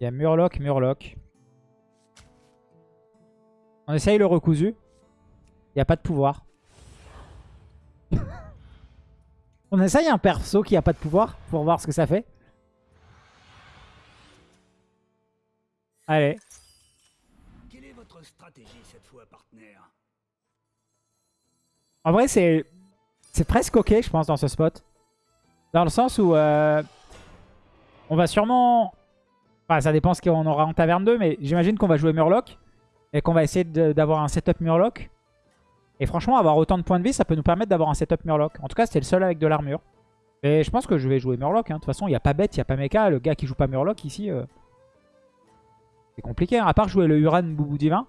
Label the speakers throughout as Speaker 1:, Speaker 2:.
Speaker 1: Il y a Murloc, Murloc. On essaye le recousu. Il n'y a pas de pouvoir. On essaye un perso qui a pas de pouvoir pour voir ce que ça fait. Allez.
Speaker 2: Quelle est votre stratégie cette fois, partenaire?
Speaker 1: En vrai, c'est c'est presque ok, je pense, dans ce spot. Dans le sens où euh, on va sûrement... Enfin, ça dépend ce qu'on aura en taverne 2, mais j'imagine qu'on va jouer Murloc et qu'on va essayer d'avoir un setup Murloc. Et franchement, avoir autant de points de vie, ça peut nous permettre d'avoir un setup Murloc. En tout cas, c'était le seul avec de l'armure. Et je pense que je vais jouer Murloc. hein. De toute façon, il n'y a pas bête, il n'y a pas mecha. Le gars qui joue pas Murloc ici, euh, c'est compliqué. hein. À part jouer le Uran Boubou Divin.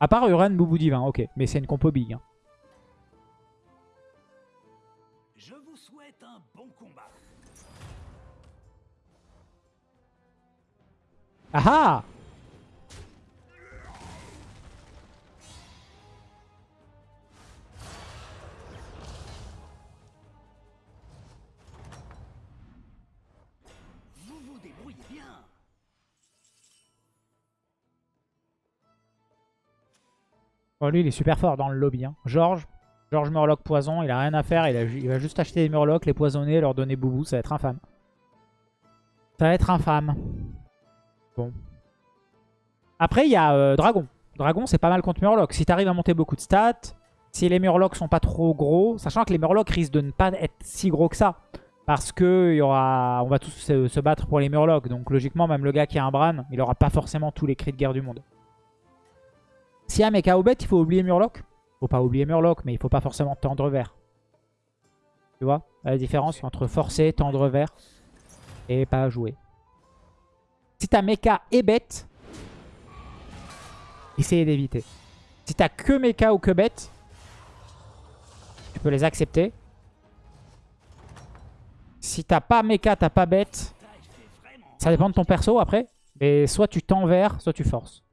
Speaker 1: À part Uran Boubou Divin, ok. Mais c'est une compo big. hein. Ah ah
Speaker 2: Vous vous débrouillez bien.
Speaker 1: Bon, lui, il est super fort dans le lobby. Hein. George, George Murloc poison, il a rien à faire. Il, a ju- il va juste acheter des Murlocs, les poisonner, leur donner boubou. Ça va être infâme. Ça va être infâme. Après, il y a euh, Dragon. Dragon, c'est pas mal contre Murloc. Si t'arrives à monter beaucoup de stats, si les Murlocs sont pas trop gros, sachant que les Murlocs risquent de ne pas être si gros que ça. Parce que y aura, on va tous se, battre pour les Murlocs. Donc logiquement, même le gars qui a un Bran, il aura pas forcément tous les cris de guerre du monde. S'il y a mecha au bet, il faut oublier Murloc. Faut pas oublier Murloc, mais il faut pas forcément tendre vert. Tu vois? La différence entre forcer, tendre vert et pas jouer. Si t'as mecha et bête, essayez d'éviter. Si t'as que mecha ou que bête, tu peux les accepter. Si t'as pas mecha, t'as pas bête, ça dépend de ton perso après. Mais soit tu tends vert, soit tu forces.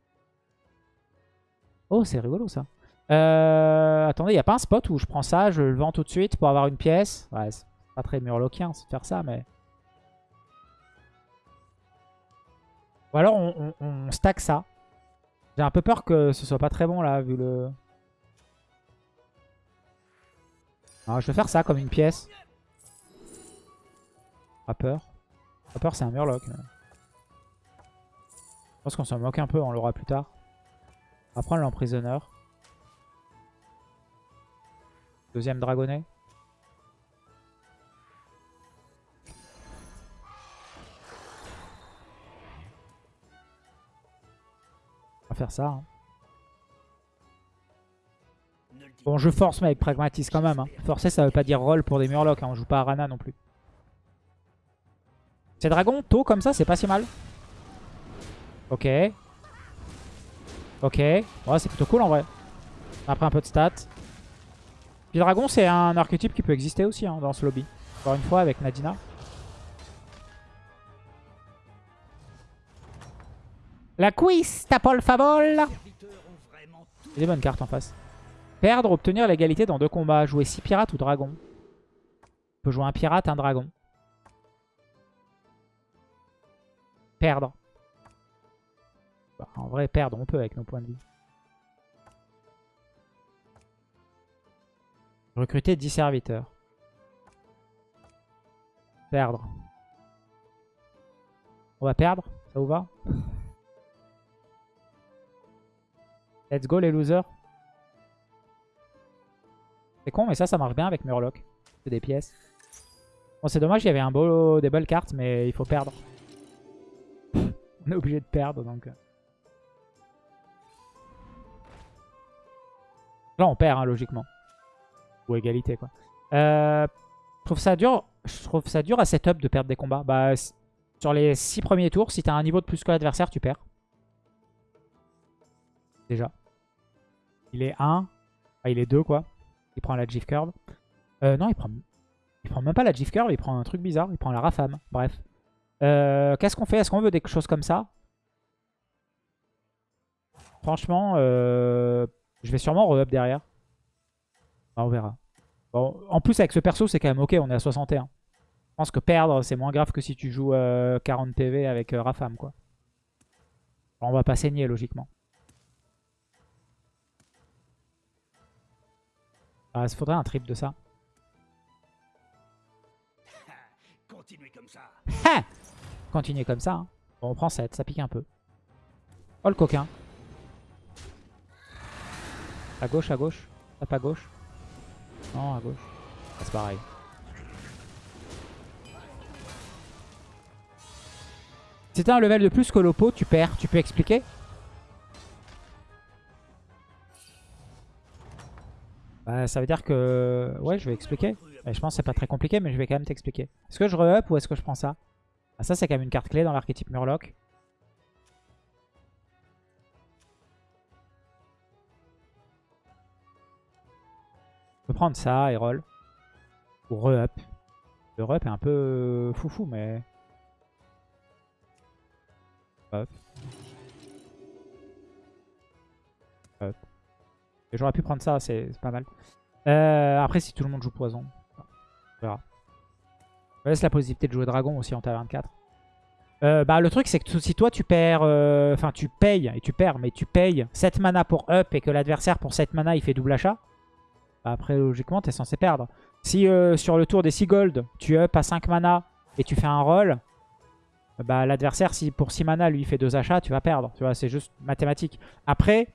Speaker 1: Oh, c'est rigolo ça. Euh, attendez, il n'y a pas un spot où je prends ça, je le vends tout de suite pour avoir une pièce? Ouais, c'est pas très murloquien de faire ça, mais... Ou alors on, stack ça. J'ai un peu peur que ce soit pas très bon là, vu le... Je vais faire ça comme une pièce. Pas peur. C'est un murloc. Je pense qu'on s'en moque un peu, on l'aura plus tard. Prendre l'emprisonneur. Deuxième dragonnet. Faire ça. hein. Bon, je force, mais avec pragmatisme quand même. hein. Forcer, ça veut pas dire roll pour des murlocs. hein. On joue pas à Rana non plus. Ces dragons, tôt comme ça, c'est pas si mal. Ok. Ok. Ouais, c'est plutôt cool en vrai. Après un peu de stats. Puis dragon, c'est un archétype qui peut exister aussi hein, dans ce lobby. Encore une fois, avec Nadina. La
Speaker 2: ont vraiment tout
Speaker 1: Il des bonnes cartes en face. Perdre, obtenir l'égalité dans deux combats. Jouer 6 pirates ou dragon. On peut jouer un pirate, un dragon. Perdre. Bah, en vrai, perdre, on peut avec nos points de vie. Recruter 10 serviteurs. Perdre. On va perdre? Ça vous va? Let's go les losers. C'est con, mais ça, ça marche bien avec Murloc. C'est des pièces. Bon, c'est dommage, il y avait un beau, des belles cartes, mais il faut perdre. On est obligé de perdre, donc... euh. Là, on perd, hein, logiquement. Ou égalité, quoi. Euh, je trouve ça dur. Je trouve ça à setup de perdre des combats. Bah, sur les 6 premiers tours, si t'as un niveau de plus que l'adversaire, tu perds. Déjà. Il est 1. Ah, il est 2, quoi. Il prend la GIF curve. Euh, non, il prend... il prend même pas la GIF curve, il prend un truc bizarre. Il prend la rafame. Bref. Euh, Qu'est-ce qu'on fait? Est-ce qu'on veut des choses comme ça? Franchement, euh, je vais sûrement re-up derrière. Ah, on verra. En plus, avec ce perso, c'est quand même ok. On est à 61. Je pense que perdre, c'est moins grave que si tu joues euh, 40 PV avec Rafam, quoi. On va pas saigner logiquement. Ah, il faudrait un trip de ça.
Speaker 2: Continuez comme ça.
Speaker 1: Ha Continuer comme ça. hein. Bon, on prend 7, ça pique un peu. Oh le coquin. À gauche, à gauche. Tape à gauche. Non, à gauche. Ah, c'est pareil. T'as un level de plus que l'oppo, tu perds. Tu peux expliquer? Bah, ça veut dire que... Ouais, je vais expliquer. Et je pense que c'est pas très compliqué, mais je vais quand même t'expliquer. Est-ce que je re-up ou est-ce que je prends ça? Ah, Ça, c'est quand même une carte clé dans l'archétype Murloc. Je peux prendre ça et roll. Ou re-up. Le re-up est un peu foufou, mais... Hop. Hop. J'aurais pu prendre ça, c'est pas mal. Euh, après, si tout le monde joue poison, on verra. Je laisse la possibilité de jouer dragon aussi en taverne 4. Euh, bah, le truc, c'est que si toi tu perds, euh, enfin tu payes, et tu perds, mais tu payes 7 mana pour up et que l'adversaire pour 7 mana il fait double achat, bah, après logiquement t'es censé perdre. Si sur le tour des 6 gold, tu up à 5 mana et tu fais un roll, bah l'adversaire si pour 6 mana lui fait 2 achats, tu vas perdre. Tu vois, c'est juste mathématique. Après,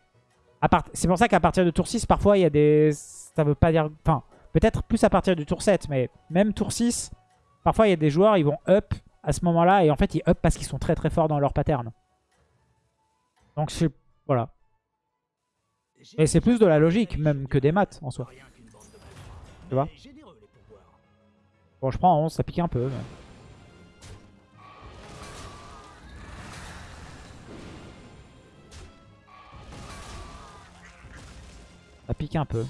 Speaker 1: c'est pour ça qu'à partir de tour 6, parfois il y a des... Ça veut pas dire... Enfin, peut-être plus à partir du tour 7, mais même tour 6, parfois il y a des joueurs, ils vont up à ce moment-là, et en fait ils up parce qu'ils sont très très forts dans leur pattern. Donc c'est... Voilà. Et c'est plus de la logique, même que des maths en soi. Tu vois? Bon, je prends 11, ça pique un peu. mais- Ça pique un peu.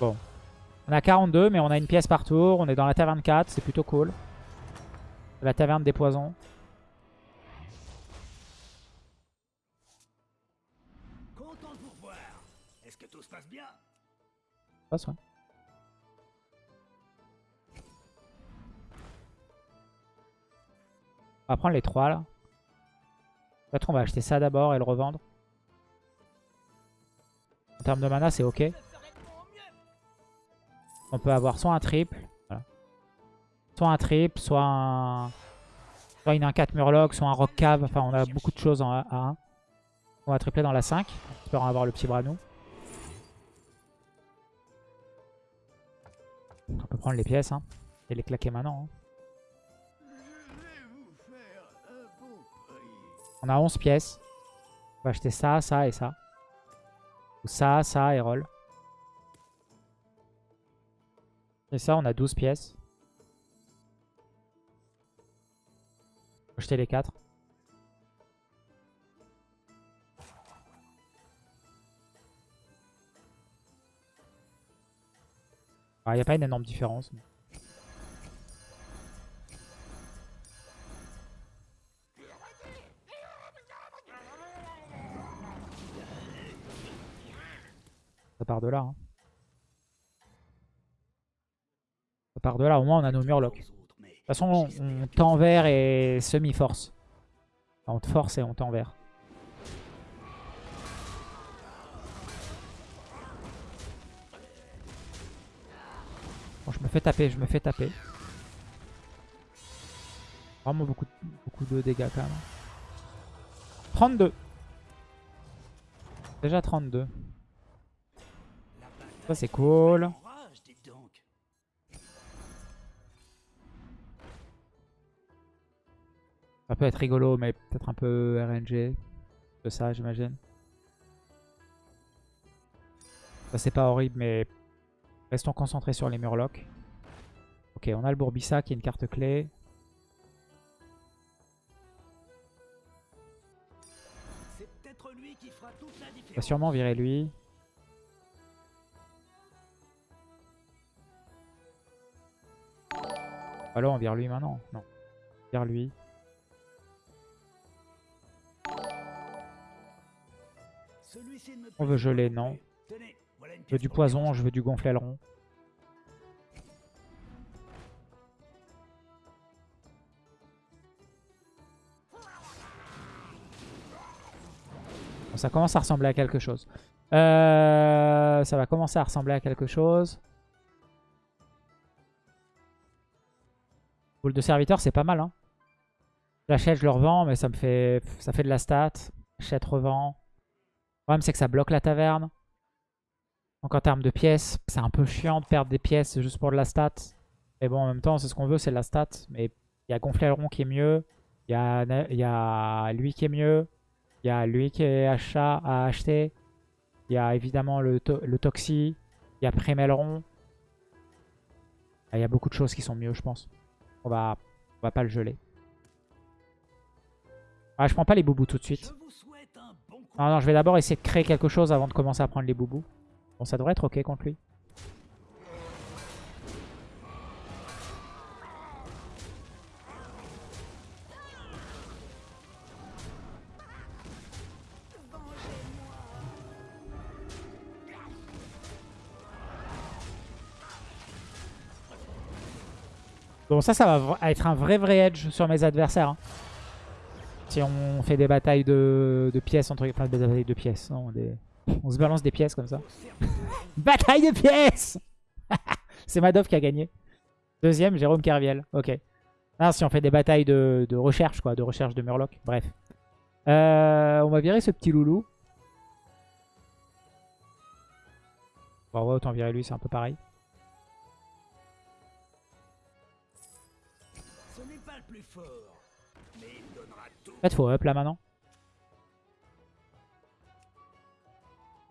Speaker 1: Bon. On a 42, mais on a une pièce par tour. On est dans la taverne 4, c'est plutôt cool. La taverne des poisons.
Speaker 2: Content de vous revoir. Est-ce que tout se passe bien?
Speaker 1: Passe, ouais. On va prendre les trois là. Peut-être on va acheter ça d'abord et le revendre. En termes de mana, c'est ok. On peut avoir soit un triple, soit un triple, soit un... Soit une 1-4 Murloc, soit un Rock Cave. Enfin, on a beaucoup de choses en A- A1. On va tripler dans la 5. En espérant avoir le petit Branou. On peut prendre les pièces hein, et les claquer maintenant. hein. On a 11 pièces. On va acheter ça, ça et ça. Ou ça, ça et roll. Et ça, on a 12 pièces. Acheter les 4. Il n'y a pas une énorme différence. mais- Ça part de là. hein. Ça part de là. Au moins, on a nos murlocs. De toute façon, on, on t'envers et semi-force. On te force et on t'envers. Bon, je me fais taper, je me fais taper. Vraiment beaucoup, beaucoup de dégâts quand même. 32. Déjà 32. Ça c'est cool. Ça peut être rigolo, mais peut-être un peu RNG. De ça, j'imagine. Ça, c'est pas horrible, mais restons concentrés sur les murlocs. Ok, on a le Bourbissa qui est une carte clé. On va sûrement virer lui. Alors, vers lui maintenant Non. Vers lui. On veut geler, non. Je veux du poison, je veux du gonfler aileron. Bon, ça commence à ressembler à quelque chose. Euh, ça va commencer à ressembler à quelque chose. Boule de serviteur, c'est pas mal. Hein. J'achète, je le revends, mais ça me fait, ça fait de la stat. Achète, revends. Le problème, c'est que ça bloque la taverne. Donc en termes de pièces, c'est un peu chiant de perdre des pièces juste pour de la stat. Mais bon, en même temps, c'est ce qu'on veut, c'est de la stat. Mais il y a Gonfleron qui est mieux. Il y a, y a lui qui est mieux. Il y a lui qui est achat, à acheter. Il y a évidemment le, le Toxi. Il y a Primelron. Ah, il y a beaucoup de choses qui sont mieux, je pense. On va, on va pas le geler. Ah, je prends pas les boubous tout de suite. Non, non, je vais d'abord essayer de créer quelque chose avant de commencer à prendre les boubous. Bon, ça devrait être ok contre lui. Bon, ça, ça va être un vrai vrai edge sur mes adversaires. Hein. Si on fait des batailles de, pièces, entre enfin des batailles de pièces, non, on se balance des pièces comme ça. Bataille de pièces C'est Madoff qui a gagné. Deuxième, Jérôme Kerviel. Ok. Ah, si on fait des batailles de, recherche, quoi, de recherche de Murloc. Bref. Euh, on va virer ce petit loulou. Bon, ouais, autant virer lui, c'est un peu pareil. En fait, faut up là maintenant.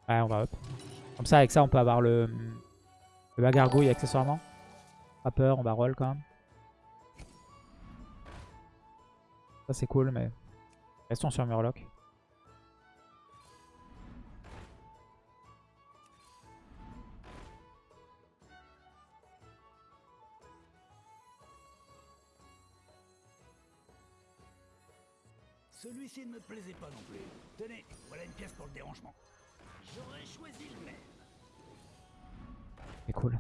Speaker 1: Ouais, on va up. Comme ça, avec ça, on peut avoir le, le bagargouille accessoirement. Pas peur, on va roll quand même. Ça, c'est cool, mais restons sur Murloc.
Speaker 2: Celui-ci ne me plaisait pas non plus. Tenez, voilà une pièce pour le dérangement. J'aurais choisi le même.
Speaker 1: C'est cool.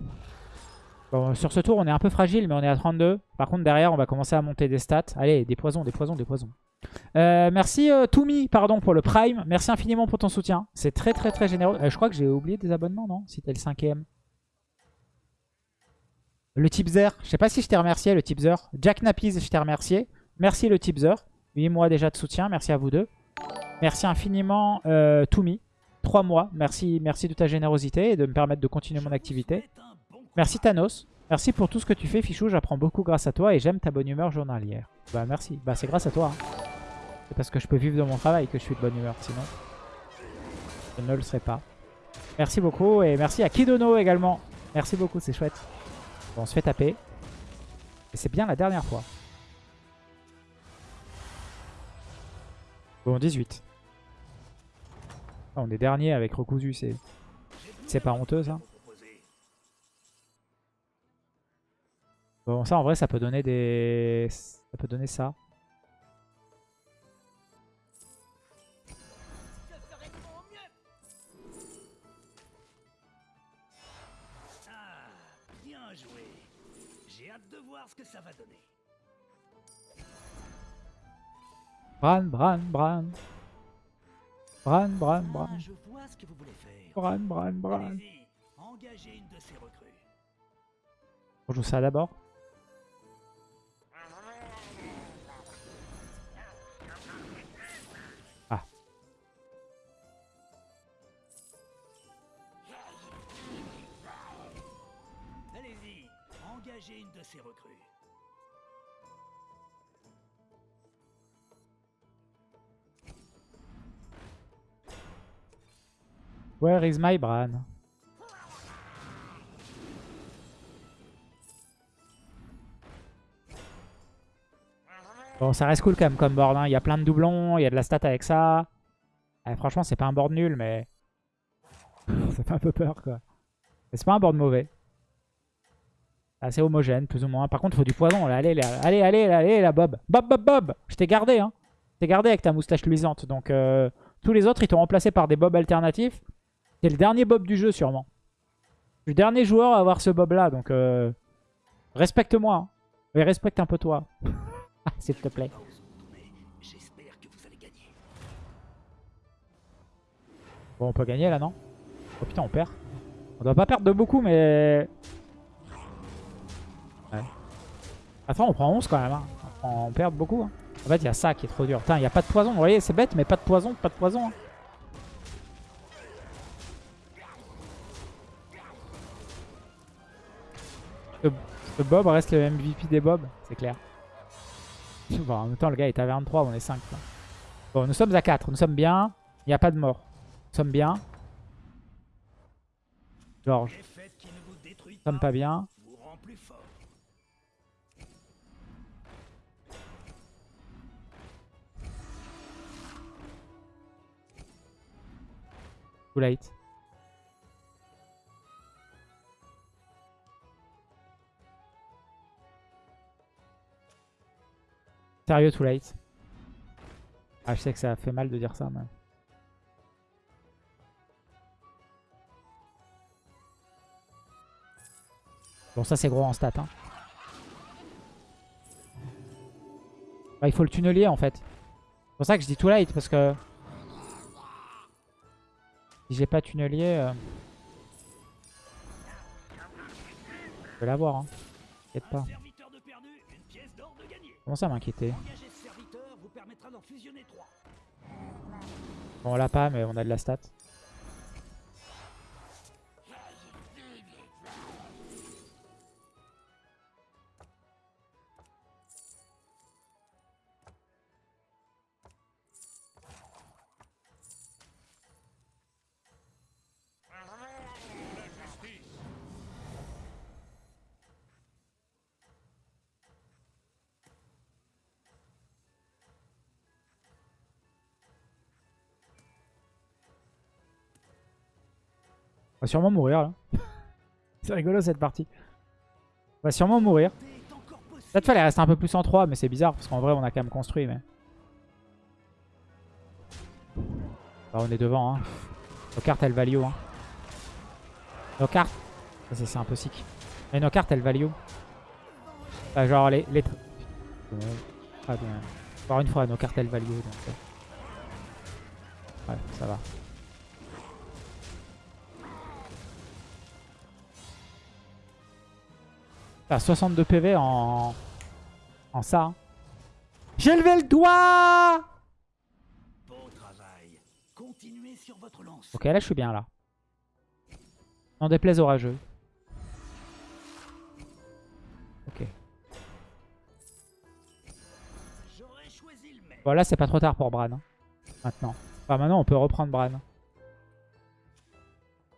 Speaker 1: Bon, sur ce tour, on est un peu fragile, mais on est à 32. Par contre, derrière, on va commencer à monter des stats. Allez, des poisons, des poisons, des poisons. Euh, merci euh, pardon, pour le Prime. Merci infiniment pour ton soutien. C'est très, très, très généreux. Euh, je crois que j'ai oublié des abonnements, non Si t'es le cinquième. Le Tipzer. Je sais pas si je t'ai remercié, le Tipzer. Jack Nappies, je t'ai remercié. Merci le Tipzer. 8 mois déjà de soutien. Merci à vous deux. Merci infiniment euh, Toumi. 3 mois. Merci, merci de ta générosité et de me permettre de continuer mon activité. Merci Thanos. Merci pour tout ce que tu fais Fichou. J'apprends beaucoup grâce à toi et j'aime ta bonne humeur journalière. Bah merci. Bah c'est grâce à toi. Hein. C'est parce que je peux vivre de mon travail que je suis de bonne humeur. Sinon, je ne le serais pas. Merci beaucoup et merci à Kidono également. Merci beaucoup, c'est chouette. Bon, on se fait taper. Et c'est bien la dernière fois. Bon, 18. Ah, on est dernier avec recousu, c'est c'est pas honteux ça. Bon, ça en vrai, ça peut donner des... Ça peut donner ça.
Speaker 2: Ah, bien joué. J'ai hâte de voir ce que ça va donner.
Speaker 1: Bran, Bran, Bran. Bran, Bran, Bran.
Speaker 2: Ah, je vois ce que vous voulez faire.
Speaker 1: Bran, Bran, Bran.
Speaker 2: Engagez une de ces recrues.
Speaker 1: On joue ça d'abord. Ah.
Speaker 2: Allez-y, engagez une de ces recrues.
Speaker 1: Where is my Bran Bon, ça reste cool quand même comme board. Hein. Il y a plein de doublons, il y a de la stat avec ça. Eh, franchement, c'est pas un board nul, mais... ça fait un peu peur, quoi. Mais c'est pas un board mauvais. Assez homogène, plus ou moins. Par contre, il faut du poison. Allez, allez, allez, allez, la Bob. Bob, Bob, Bob Je t'ai gardé, hein. Je t'ai gardé avec ta moustache luisante. Donc, euh, tous les autres, ils t'ont remplacé par des Bob alternatifs. C'est le dernier Bob du jeu, sûrement. Je suis le dernier joueur à avoir ce Bob-là, donc euh, respecte-moi. Hein. Mais respecte un peu toi. S'il te plaît. Bon, on peut gagner là, non? Oh putain, on perd. On doit pas perdre de beaucoup, mais... Ouais. Attends, on prend 11 quand même. Hein. On, perd beaucoup. hein. En fait, il y a ça qui est trop dur. Putain, il n'y a pas de poison. Vous voyez, c'est bête, mais pas de poison, pas de poison. Ce, ce Bob reste le MVP des Bob, c'est clair. En même temps, le gars est à 23, on est 5. quoi. Bon, nous sommes à 4. Nous sommes bien. Il n'y a pas de mort. Nous sommes bien. Georges, nous sommes pas bien. Too late. Sérieux, too late. Ah, je sais que ça fait mal de dire ça, mais... Bon, ça c'est gros en stat. Hein. Bah, il faut le tunnelier en fait. C'est pour ça que je dis too late, parce que... Si j'ai pas tunnelier... Euh... Je vais l'avoir, hein. T'inquiète pas. Comment ça m'inquiéter. Bon, on l'a pas, mais on a de la stat. On va sûrement mourir, là. c'est rigolo, cette partie. On va sûrement mourir.
Speaker 2: Possible.
Speaker 1: Peut-être fallait rester un peu plus en 3, mais c'est bizarre, parce qu'en vrai, on a quand même construit, mais... Bah, on est devant, hein. Nos cartes, elles value, hein. Nos cartes... C'est- un peu sick. Mais nos cartes, elles value. Bah, genre, les... les... Ah, bien. Encore une fois, nos cartes, elles value. Ouais, ça va. T'as 62 PV en... En ça. hein. J'ai levé le doigt
Speaker 2: Beau travail. Continuez sur votre lance.
Speaker 1: Ok, là je suis bien là. N'en déplaise orageux. Ok.
Speaker 2: J'aurais choisi le.
Speaker 1: Bon là c'est pas trop tard pour Bran. hein. Maintenant. Enfin maintenant on peut reprendre Bran.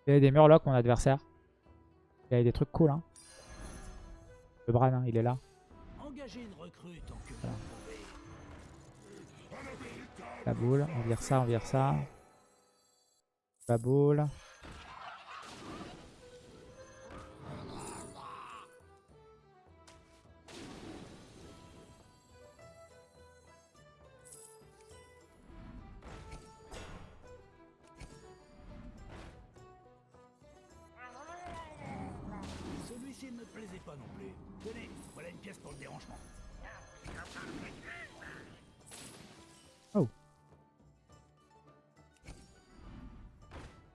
Speaker 1: Il y a des murlocs mon adversaire. Il y a des trucs cool hein. Le Bran hein, il est là.
Speaker 2: Pouvez.
Speaker 1: La boule. On vire ça, on vire ça. La boule.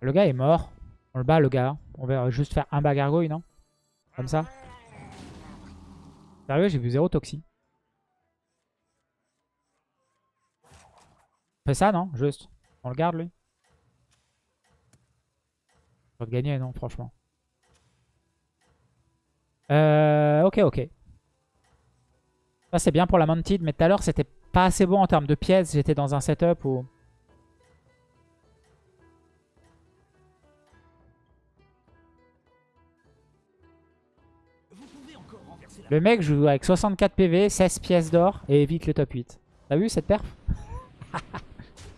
Speaker 2: Le
Speaker 1: gars est mort. On le bat le gars. On va juste faire un bas gargouille, non? Comme ça. Sérieux, j'ai vu zéro toxi. On fait ça, non? Juste. On le garde, lui On va gagner, non, franchement. Euh, ok, ok. Ça, c'est bien pour la Mounted, mais tout à l'heure, c'était pas assez bon en termes de pièces. J'étais dans un setup où... Le mec joue avec 64 PV, 16 pièces d'or et évite le top 8. T'as vu cette perf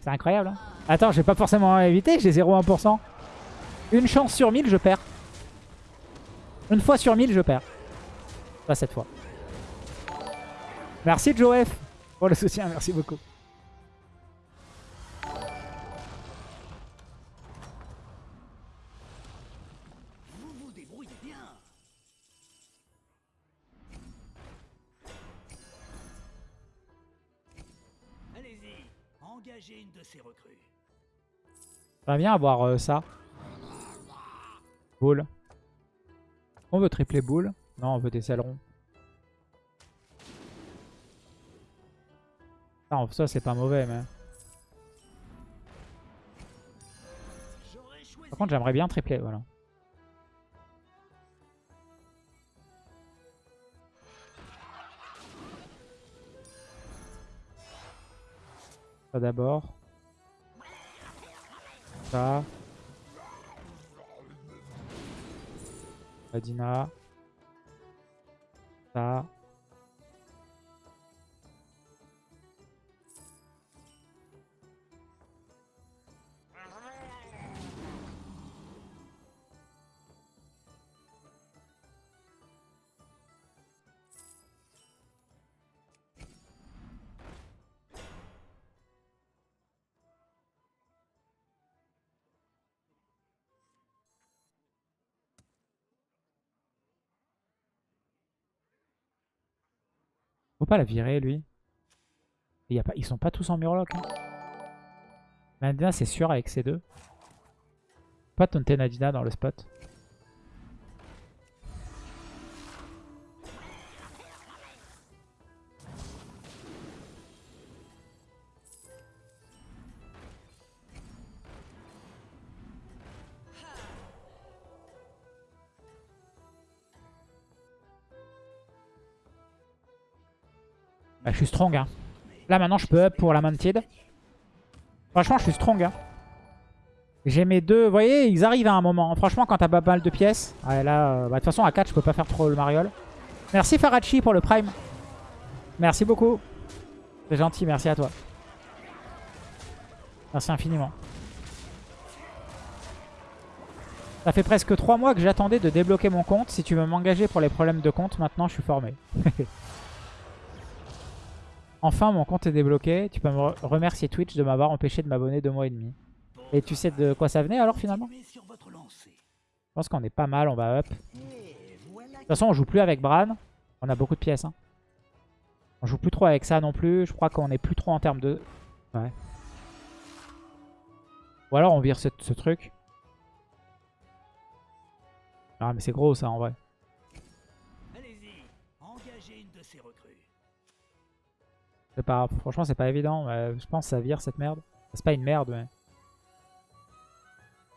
Speaker 1: C'est incroyable. Hein Attends, j'ai pas forcément évité, j'ai 0,1%. Une chance sur 1000, je perds. Une fois sur 1000, je perds. Pas cette fois. Merci Joe F pour le soutien, merci beaucoup.
Speaker 2: Une de recrues.
Speaker 1: J'aimerais bien avoir euh, ça. Boule. On veut tripler boule. Non, on veut des ailerons. Ça, c'est pas mauvais, mais... Par contre, j'aimerais bien tripler, voilà. Ça d'abord. Ça. Adina. Ça. Faut pas la virer, lui. Y a pas... Ils sont pas tous en murloc. Hein. Nadina, c'est sûr avec ces deux. Pas taunter Nadina dans le spot. Strong. Hein. Là, maintenant, je peux up pour la Mantid. Franchement, je suis strong. Hein. J'ai mes deux... Voyez, ils arrivent à un moment. Franchement, quand t'as pas mal de pièces... Là, euh, bah, de toute façon, à 4, je peux pas faire trop le mariole. Merci Farachi pour le prime. Merci beaucoup. C'est gentil, merci à toi. Merci infiniment. Ça fait presque 3 mois que j'attendais de débloquer mon compte. Si tu veux m'engager pour les problèmes de compte, maintenant je suis formé. Enfin, mon compte est débloqué. Tu peux me re- remercier Twitch de m'avoir empêché de m'abonner deux mois et demi. Et tu sais de quoi ça venait alors finalement? Je pense qu'on est pas mal, on va up. De toute façon, on joue plus avec Bran. On a beaucoup de pièces. Hein. On joue plus trop avec ça non plus. Je crois qu'on est plus trop en termes de... Ouais. Ou alors on vire ce, ce truc. Ah mais c'est gros ça en vrai. Franchement, c'est pas évident. mais je pense que ça vire cette merde. C'est pas une merde, mais.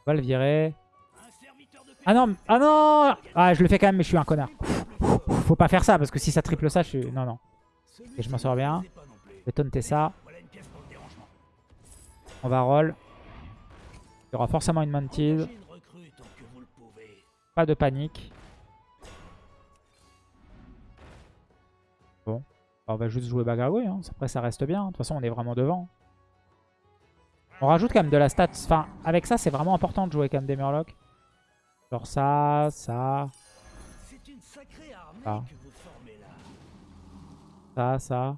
Speaker 1: On va le virer. Ah non, ah non Ah, je le fais quand même, mais je suis un connard. Faut pas faire ça, parce que si ça triple ça, je suis... Non, non. Je m'en sors bien. Je vais taunter ça. On va roll. Il y aura forcément une
Speaker 2: pouvez.
Speaker 1: Pas de panique. On va juste jouer Bagagouille. Hein. Après, ça reste bien. De toute façon, on est vraiment devant. On rajoute quand même de la stat. Enfin, avec ça, c'est vraiment important de jouer quand même des Murlocs. Genre ça, ça,
Speaker 2: C'est une sacrée armée que vous formez là.
Speaker 1: ça, ça.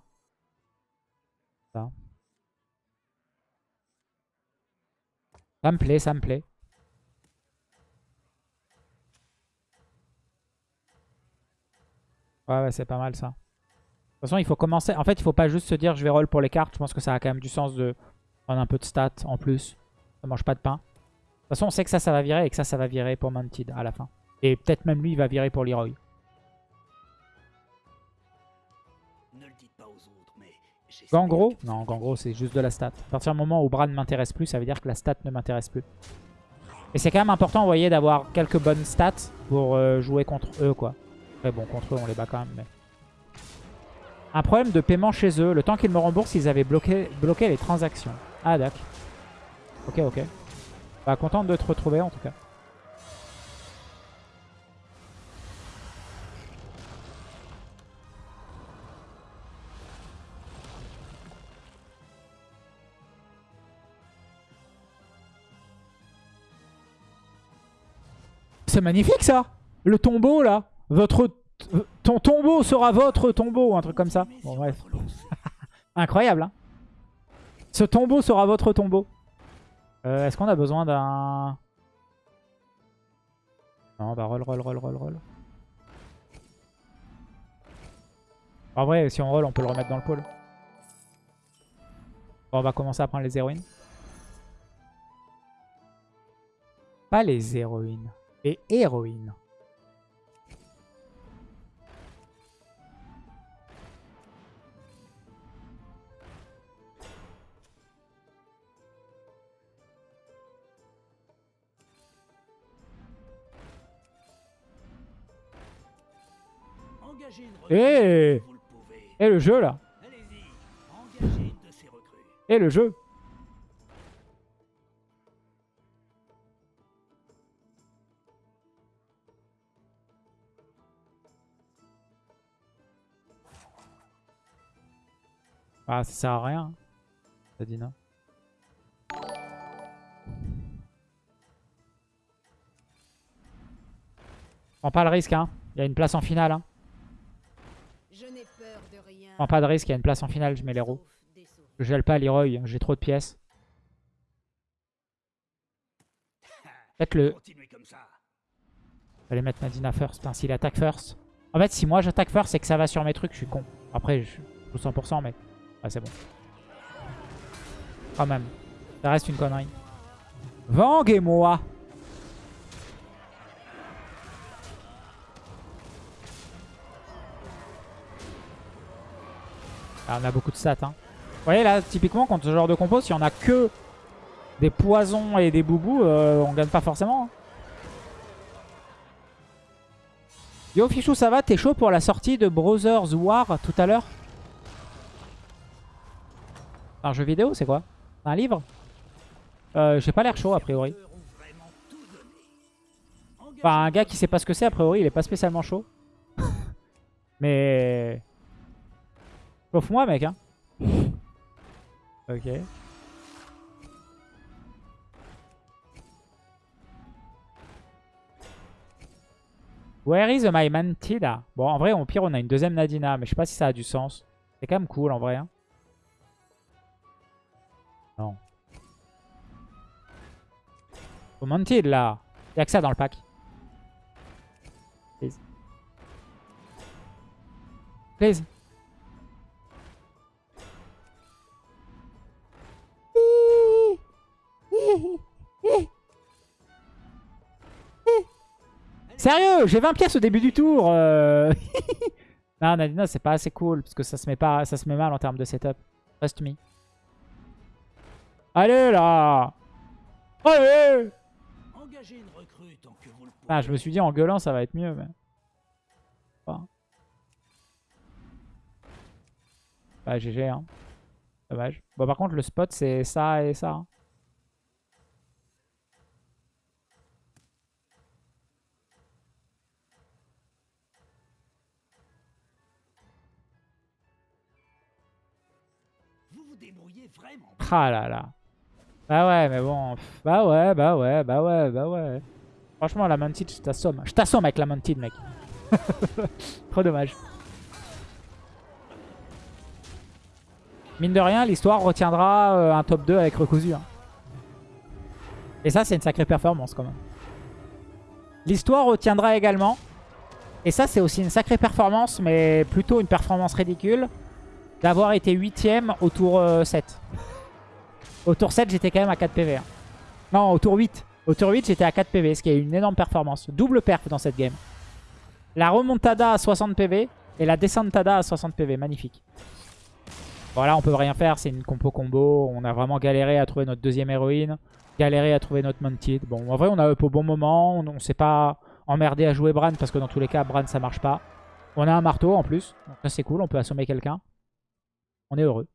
Speaker 1: Ça. Ça me plaît, ça me plaît. Ouais, ouais, c'est pas mal ça. De toute façon, il faut commencer. En fait, il faut pas juste se dire je vais roll pour les cartes. Je pense que ça a quand même du sens de prendre un peu de stats en plus. Ça mange pas de pain. De toute façon, on sait que ça, ça va virer et que ça, ça va virer pour Mantid à la fin. Et peut-être même lui, il va virer pour Leroy.
Speaker 2: Ne le dites pas aux autres, mais j'espère
Speaker 1: Gangro Non, Gangro, c'est juste de la stat. À partir du moment où Bran ne m'intéresse plus, ça veut dire que la stat ne m'intéresse plus. Et c'est quand même important, vous voyez, d'avoir quelques bonnes stats pour euh, jouer contre eux, quoi. Après, bon, contre eux, on les bat quand même, mais... Un problème de paiement chez eux. Le temps qu'ils me remboursent, ils avaient bloqué, les transactions. Ah, d'accord. Ok, ok. Bah, content de te retrouver, en tout cas. C'est magnifique ça Le tombeau là Votre Ton tombeau sera votre tombeau Un truc comme ça. Bref. Incroyable hein Ce tombeau sera votre tombeau. Euh, Est-ce qu'on a besoin d'un... Non bah roll roll roll roll roll. En vrai si on roll on peut le remettre dans le pôle. Bon, on va commencer à prendre les héroïnes. Pas les héroïnes. Les héroïnes. Eh
Speaker 2: recrue, vous le pouvez.
Speaker 1: Et le jeu là
Speaker 2: Allez-y, engagez une de ces recrues.
Speaker 1: Et le jeu Ah, ça sert à rien. hein, Ça dit non. Prends pas le risque, hein. Il y a une place en finale, hein.
Speaker 3: Je.
Speaker 1: Prends pas de risque, il y a une place en finale, je mets l'héros. Je gèle pas Leroy, j'ai trop de pièces. Peut-être le... J'allais mettre Nadina first. Putain, s'il attaque first. En fait, si moi j'attaque first et que ça va sur mes trucs, je suis con. Après, je joue 100%, mais... Ah, c'est bon. Quand même. Ça reste une connerie. Vang et moi Ah, on a beaucoup de stats. Hein. Vous voyez là, typiquement, contre ce genre de compo, si on a que des poisons et des boubous, euh, on gagne pas forcément. hein. Yo Fichou, ça va? T'es chaud pour la sortie de Brothers War tout à l'heure? Un jeu vidéo, c'est quoi? Un livre? Euh, J'ai pas l'air chaud a priori. Enfin, un gars qui sait pas ce que c'est, a priori, il est pas spécialement chaud. Mais... Sauf moi, mec, hein. ok. Where is my Mantida Bon, en vrai, au pire, on a une deuxième Nadina, mais je sais pas si ça a du sens. C'est quand même cool, en vrai. hein. Non. Au Mantid, là. Y'a que ça dans le pack. Please. Please. Sérieux, j'ai 20 pièces au début du tour. euh. non, Nadina, c'est pas assez cool parce que ça se met pas, ça se met mal en termes de setup. Trust me. Allez là. Allez.
Speaker 2: Engagez une recrue tant que vous le pouvez.
Speaker 1: Ah, je me suis dit en gueulant ça va être mieux. Mais... Pas. Bah GG hein. Dommage. Bon par contre le spot c'est ça et ça. hein. Ah là là. Bah ouais mais bon. Bah ouais, bah ouais, bah ouais, bah ouais. Franchement la Mantid je t'assomme. Je t'assomme avec la Mantid mec. Trop dommage. Mine de rien, l'histoire retiendra euh, un top 2 avec Recousu. hein. Et ça, c'est une sacrée performance quand même. L'histoire retiendra également. Et ça, c'est aussi une sacrée performance, mais plutôt une performance ridicule. D'avoir été 8ème au tour euh, 7. Au tour 7, j'étais quand même à 4 PV. hein. Non, au tour 8. Au tour 8, j'étais à 4 PV, ce qui est une énorme performance. Double perf dans cette game. La remontada à 60 PV et la descentada à 60 PV. Magnifique. Voilà, on peut rien faire, c'est une compo combo. On a vraiment galéré à trouver notre deuxième héroïne. Galéré à trouver notre Mounted. Bon, en vrai, on a up au bon moment. On, on s'est pas emmerdé à jouer Bran parce que dans tous les cas, Bran ça marche pas. On a un marteau en plus. Donc ça, c'est cool, on peut assommer quelqu'un. On est heureux.